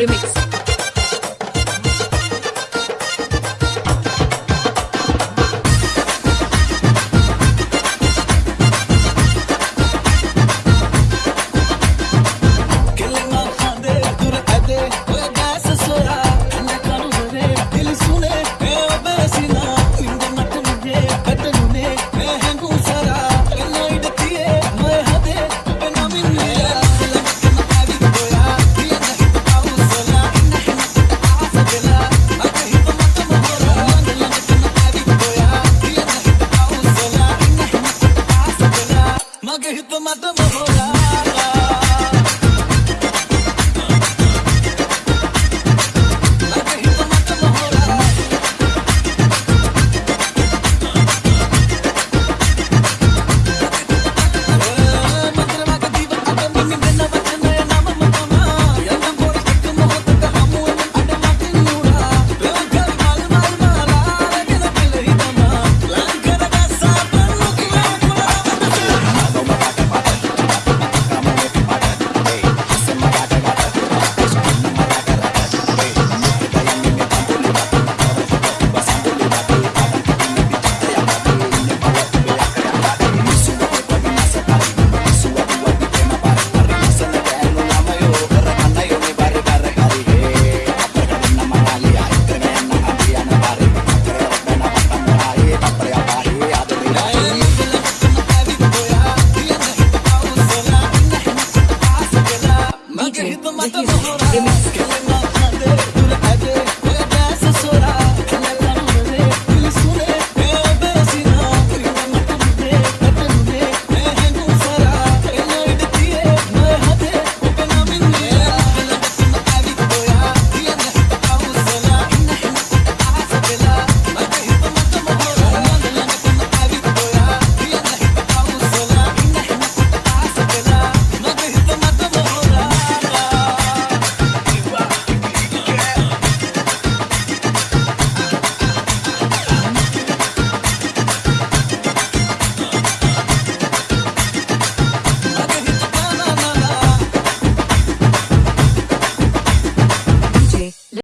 Remix. tomar tu mojada. Zehir, Zehir, Remix.